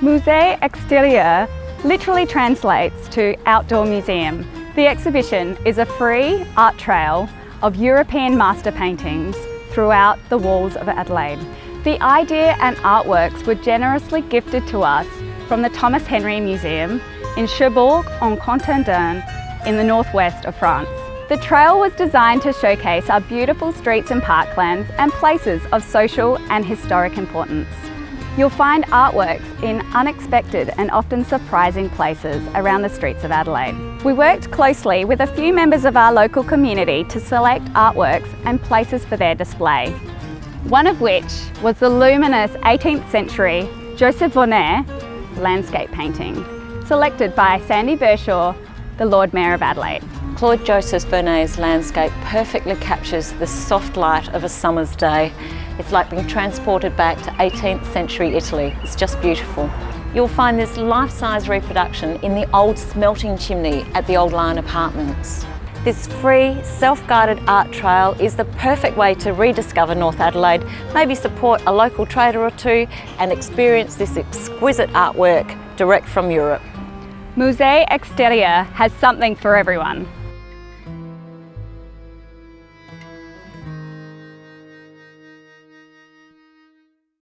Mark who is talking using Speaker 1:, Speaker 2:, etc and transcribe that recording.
Speaker 1: Musée Extérieur literally translates to outdoor museum. The exhibition is a free art trail of European master paintings throughout the walls of Adelaide. The idea and artworks were generously gifted to us from the Thomas Henry Museum in Cherbourg-en-Cotentin in the northwest of France. The trail was designed to showcase our beautiful streets and parklands and places of social and historic importance. You'll find artworks in unexpected and often surprising places around the streets of Adelaide. We worked closely with a few members of our local community to select artworks and places for their display. One of which was the luminous 18th century Joseph Vernet landscape painting, selected by Sandy Verschoor, the Lord Mayor of Adelaide.
Speaker 2: Claude Joseph Vernet's landscape perfectly captures the soft light of a summer's day. It's like being transported back to 18th century Italy. It's just beautiful. You'll find this life-size reproduction in the old smelting chimney at the Old Lion Apartments. This free, self-guided art trail is the perfect way to rediscover North Adelaide, maybe support a local trader or two and experience this exquisite artwork direct from Europe.
Speaker 1: Musée Extérieur has something for everyone.